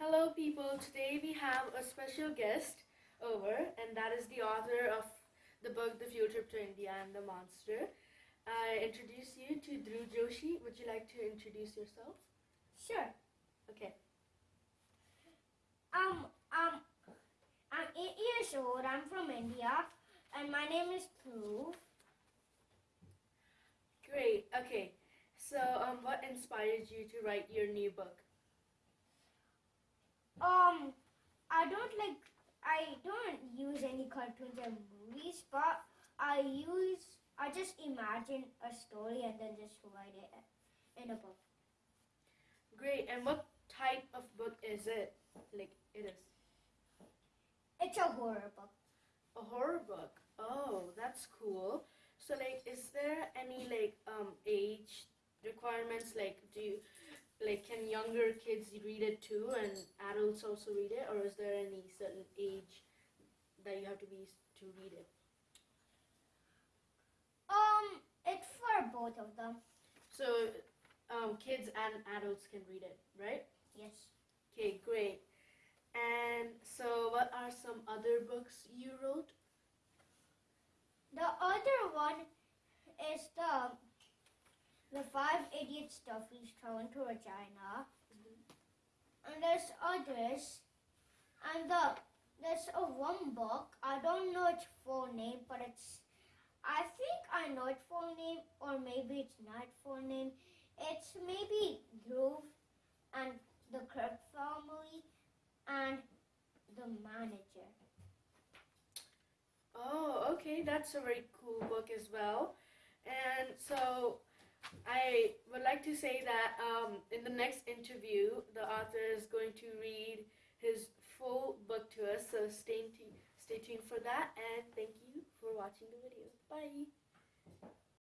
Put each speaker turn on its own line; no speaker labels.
Hello, people. Today we have a special guest over, and that is the author of the book The Field Trip to India and the Monster. I introduce you to Dhruv Joshi. Would you like to introduce yourself?
Sure.
Okay.
Um, um, I'm eight years old. I'm from India, and my name is Dhruv.
Great. Okay. So, um, what inspired you to write your new book?
Um, I don't like. I don't use any cartoons and movies, but I use. I just imagine a story and then just write it in a book.
Great. And what type of book is it? Like, it is
It's a horror book.
a horror book. Oh, that's cool. So, like, is there any like um age requirements? Like, do you younger kids read it too, and adults also read it, or is there any certain age that you have to be to read it?
Um, it's for both of them.
So, um, kids and adults can read it, right?
Yes.
Okay, great. And so, what are some other books you wrote?
The other one is the the five idiot stuffies traveling to Regina. And there's others. And the there's a one book. I don't know its full name, but it's I think I know its full name, or maybe it's not full name. It's maybe Groove and the Kirk family and the manager.
Oh, okay, that's a very cool book as well. And so, I would like to say that um, in the next interview, the author is going to read his full book to us. So stay stay tuned for that. And thank you for watching the video. Bye.